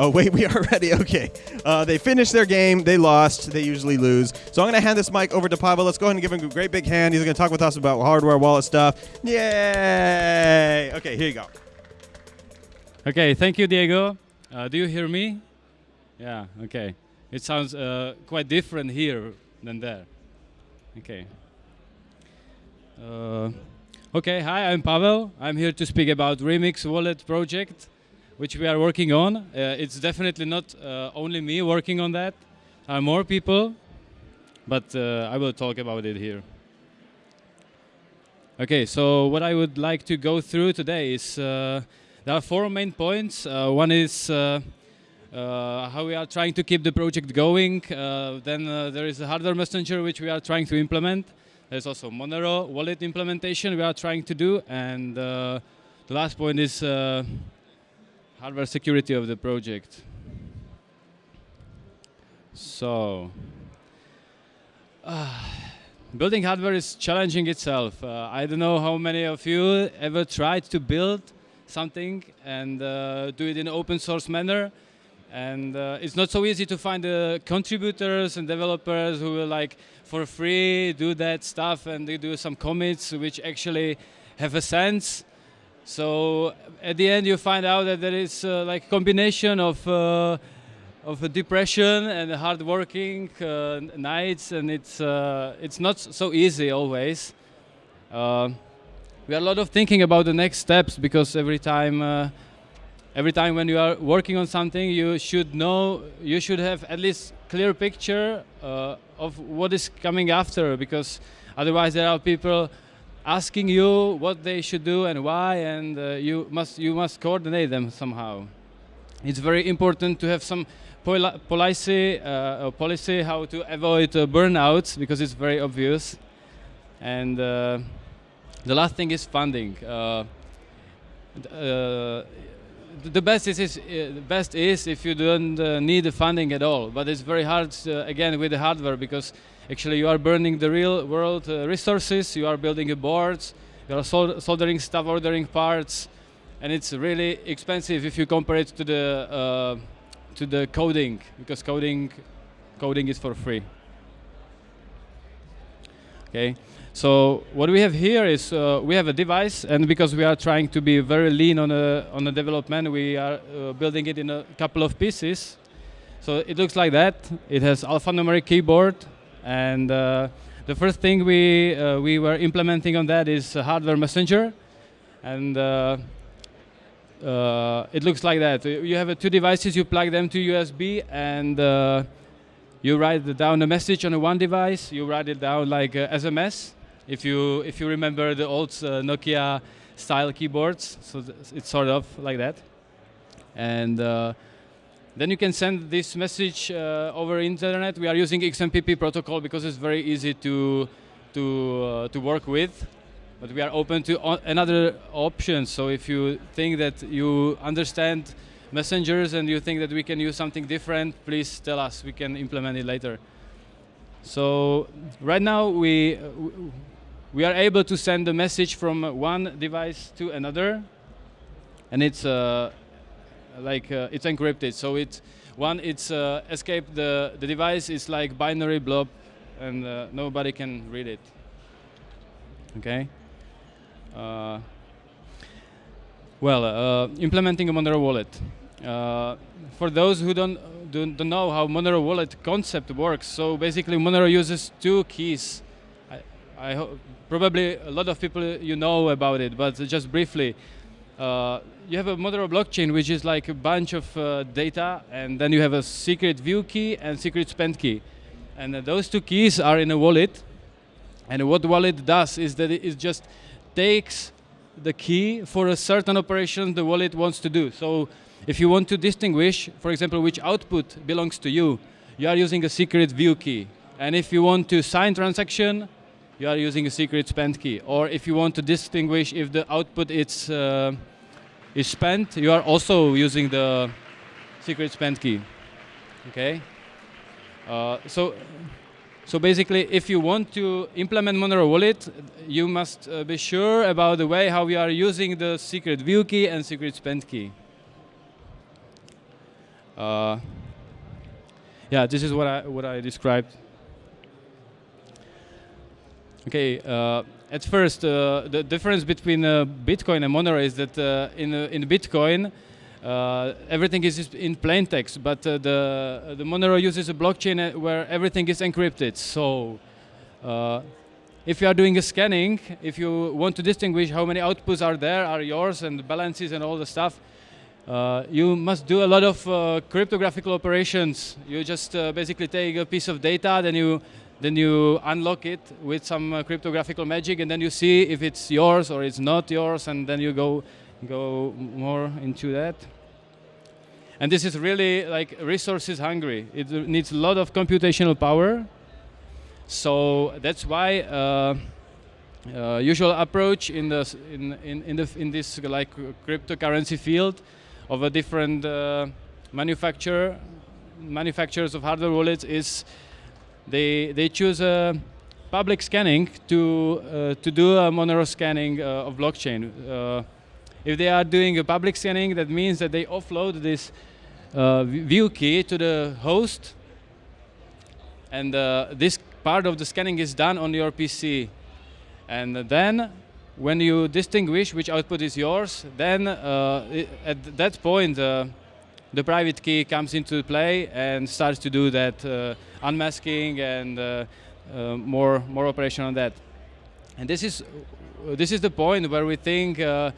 Oh, wait, we are ready. Okay. Uh, they finished their game. They lost. They usually lose. So I'm going to hand this mic over to Pavel. Let's go ahead and give him a great big hand. He's going to talk with us about hardware wallet stuff. Yay! Okay, here you go. Okay, thank you, Diego. Uh, do you hear me? Yeah, okay. It sounds uh, quite different here than there. Okay. Uh, okay, hi, I'm Pavel. I'm here to speak about Remix Wallet project which we are working on. Uh, it's definitely not uh, only me working on that. There are more people, but uh, I will talk about it here. Okay, so what I would like to go through today is uh, there are four main points. Uh, one is uh, how we are trying to keep the project going. then there is a hardware messenger which we are trying to implement. There's also Monero wallet implementation we are trying to do, and the last point is hardware security of the project. So, uh, building hardware is challenging itself. Uh, I don't know how many of you ever tried to build something and uh, do it in open source manner. And uh, it's not so easy to find the contributors and developers who will like for free do that stuff and they do some commits which actually have a sense so at the end, you find out that there is uh, like a combination of uh, of depression and hard working uh, nights, and it's uh, it's not so easy always. Uh, we are a lot of thinking about the next steps because every time. Uh, every time when you are working on something, you should know, you should have at least clear picture of what is coming after, because otherwise there are people asking you what they should do and why, and uh, you must you must coordinate them somehow. It's very important to have some policy uh, policy how to avoid uh, burnouts because it's very obvious. And uh, the last thing is funding. Uh, uh, the best is, is the best is if you don't need the funding at all, but it's very hard again with the hardware because Actually, you are burning the real world uh, resources, you are building boards, you are soldering stuff, ordering parts, and it's really expensive if you compare it to the uh, to the coding, because coding coding is for free. Okay, so what we have here is uh, we have a device, and because we are trying to be very lean on a on the development, we are uh, building it in a couple of pieces. So it looks like that. It has alphanumeric keyboard, and uh, the first thing we, uh, we were implementing on that is hardware messenger. And uh, it looks like that. You have two devices, you plug them to USB, and you write down a message on one device, you write it down like uh, SMS, if you, if you remember the old uh, Nokia style keyboards, so it's sort of like that. And uh, then you can send this message uh, over internet. We are using XMPP protocol because it's very easy to to uh, to work with. But we are open to another option. So if you think that you understand messengers and you think that we can use something different, please tell us. We can implement it later. So right now we we are able to send a message from one device to another, and it's uh, like uh, it's encrypted. So it one it's uh, escape the the device is like binary blob, and uh, nobody can read it. Okay. Uh, well, uh, implementing a Monero wallet. Uh, for those who don't, don't, don't know how Monero wallet concept works, so basically Monero uses two keys. I, I probably a lot of people you know about it, but just briefly. Uh, you have a Monero blockchain, which is like a bunch of uh, data, and then you have a secret view key and secret spend key. And uh, those two keys are in a wallet. And what wallet does is that it just takes the key for a certain operation the wallet wants to do. So if you want to distinguish, for example, which output belongs to you, you are using a secret view key. And if you want to sign transaction, you are using a secret spend key. Or if you want to distinguish if the output is uh, is spent, you are also using the secret spend key. Okay. Uh, so, so basically, if you want to implement Monero Wallet, you must uh, be sure about the way how we are using the secret view key and secret spend key. Uh, yeah, this is what I what I described. Okay, uh, at first, uh, the difference between uh, Bitcoin and Monero is that uh, in uh, in Bitcoin, uh, everything is in plain text, but the the Monero uses a blockchain where everything is encrypted. So, if you are doing a scanning, if you want to distinguish how many outputs are there, are yours, and balances and all the stuff, you must do a lot of cryptographical operations. You just basically take a piece of data, then you then you unlock it with some uh, cryptographical magic, and then you see if it's yours or it's not yours, and then you go go more into that. And this is really like resources hungry. It needs a lot of computational power. So that's why uh, uh, usual approach in the in in in, the, in this like cryptocurrency field of a different uh, manufacturer manufacturers of hardware wallets is they they choose a public scanning to uh, to do a Monero scanning uh, of blockchain. Uh, if they are doing a public scanning, that means that they offload this uh, view key to the host, and uh, this part of the scanning is done on your PC. And then, when you distinguish which output is yours, then uh, at that point, uh, the private key comes into play and starts to do that uh, unmasking and uh, uh, more more operation on that. And this is this is the point where we think uh,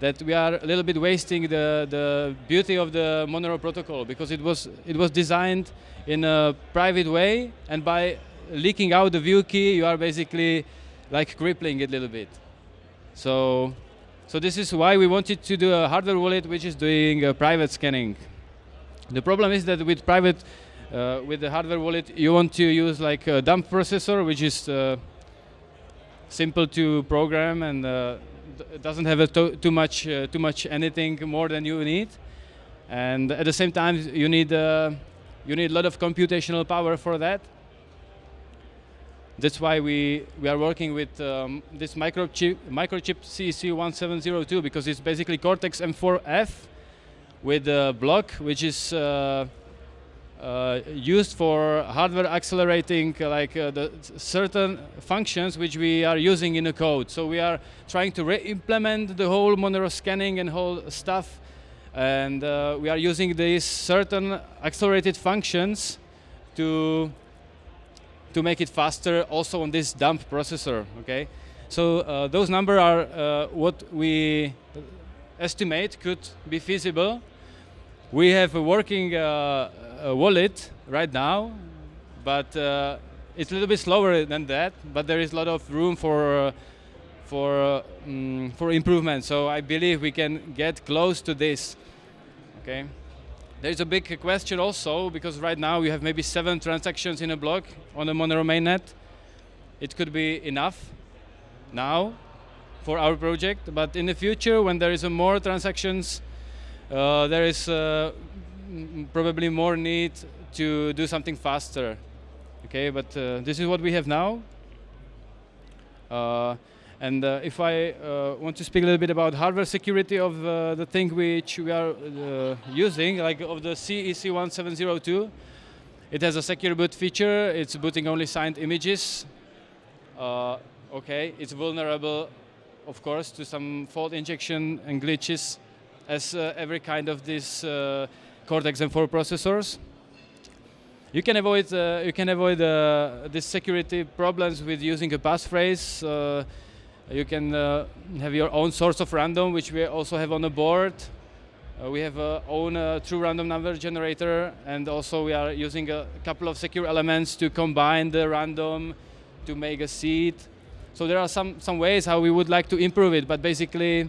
that we are a little bit wasting the the beauty of the Monero protocol because it was it was designed in a private way, and by leaking out the view key, you are basically like crippling it a little bit. So. So this is why we wanted to do a hardware wallet which is doing uh, private scanning. The problem is that with private, uh, with the hardware wallet, you want to use like a dump processor, which is uh, simple to program and uh, doesn't have to- too much, uh, too much anything more than you need. And at the same time, you need uh, you need a lot of computational power for that. That's why we, we are working with um, this microchip, microchip CEC1702 because it's basically Cortex M4F with a block which is uh, uh, used for hardware accelerating uh, like the certain functions which we are using in the code. So we are trying to re-implement the whole Monero scanning and whole stuff, and uh, we are using these certain accelerated functions to to make it faster also on this dump processor. Okay, so uh, those numbers are uh, what we estimate could be feasible. We have a working uh, uh, wallet right now, but uh, it's a little bit slower than that. But there is a lot of room for uh, for uh, mm, for improvement. So I believe we can get close to this. Okay. There's a big question also because right now we have maybe seven transactions in a block on the Monero mainnet. It could be enough now for our project, but in the future when there is more transactions, uh, there is uh, probably more need to do something faster. Okay, but uh, this is what we have now. Uh, and uh, if I uh, want to speak a little bit about hardware security of the thing which we are using, like of the CEC1702, it has a secure boot feature. It's booting only signed images. Okay, it's vulnerable, of course, to some fault injection and glitches, as uh, every kind of these uh, Cortex M4 processors. You can avoid uh, you can avoid uh, these security problems with using a passphrase. Uh, you can have your own source of random, which we also have on the board. We have our own true random number generator, and also we are using a couple of secure elements to combine the random to make a seed. So there are some some ways how we would like to improve it, but basically,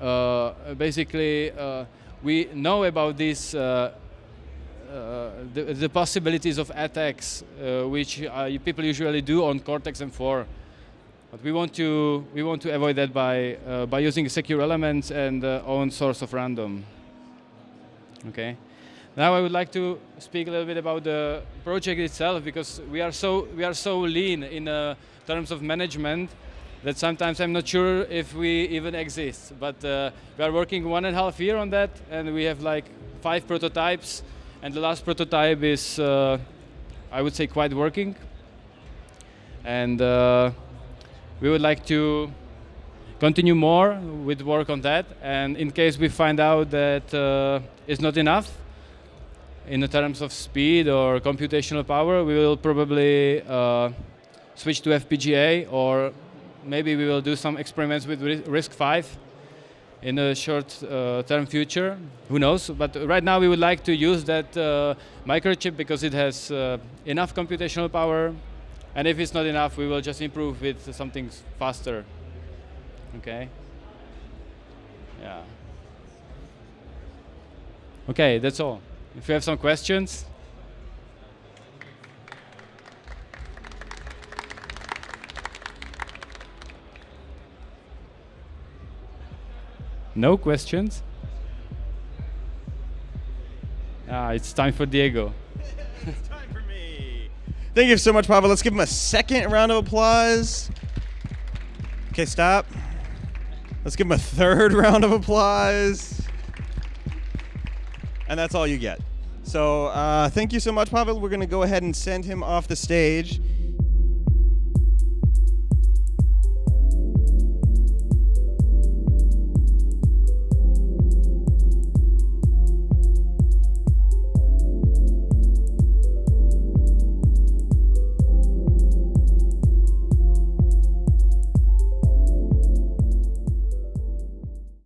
uh, basically uh, we know about this. Uh, uh, the, the possibilities of attacks, uh, which uh, people usually do on Cortex M4. But we want to we want to avoid that by by using secure elements and own source of random. Okay. Now I would like to speak a little bit about the project itself because we are so we are so lean in uh, terms of management that sometimes I'm not sure if we even exist. But uh, we are working one and a half year on that, and we have like five prototypes, and the last prototype is, uh, I would say, quite working. And uh, we would like to continue more with work on that. And in case we find out that uh, it's not enough in the terms of speed or computational power, we will probably uh, switch to FPGA or maybe we will do some experiments with RISC-V in a short-term uh, future. Who knows? But right now we would like to use that uh, microchip because it has uh, enough computational power. And if it's not enough, we will just improve with something faster. Okay. Yeah. Okay, that's all. If you have some questions. No questions? Ah, it's time for Diego. it's time for me. Thank you so much, Pavel. Let's give him a second round of applause. Okay, stop. Let's give him a third round of applause. And that's all you get. So uh, thank you so much, Pavel. We're going to go ahead and send him off the stage.